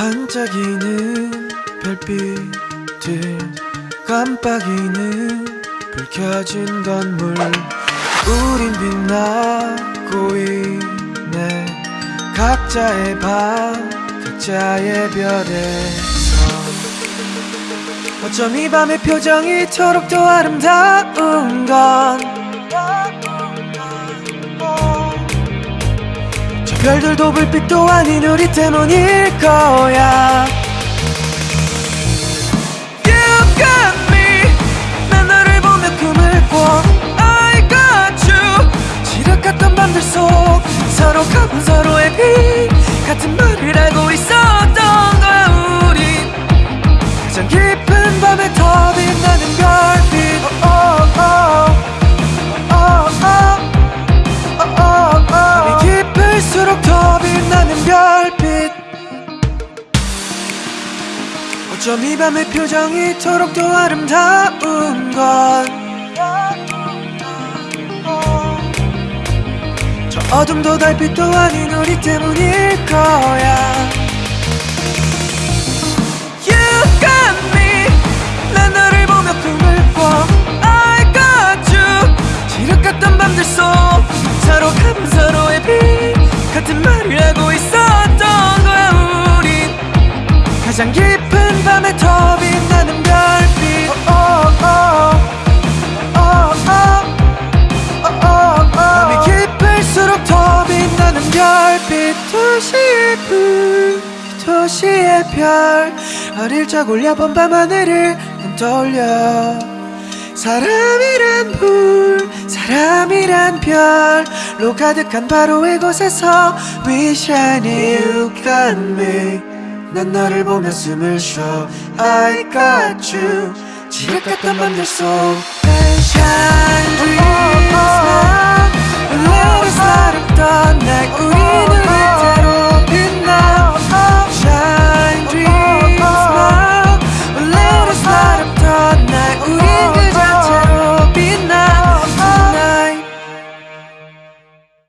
반짝이는 별빛들 깜빡이는 불 켜진 건물. 우린 빛나고 있네. 각자의 밤 각자의 별에서. 어쩜 이 밤의 표정이 더 아름다운 건 별들도 불빛도 아닌 우리 때문일 거야. 지락갔던 밤들 속 서로 가본 서로의 빛 같은 말을 알고 있었 어쩜 이 밤의 표정이 이토록 더 아름다운 건? 저 어둠도 달빛도 아닌 우리 때문일 거야 도시의 불 도시의 별. 어릴 적 올려본 밤 하늘을 난 떠올려. 사람이란 불 사람이란 별로 가득한 바로 이곳에서 We shine you got me 난 너를 보며 숨을 쉬어. I got you. 지륵같던 밤들 속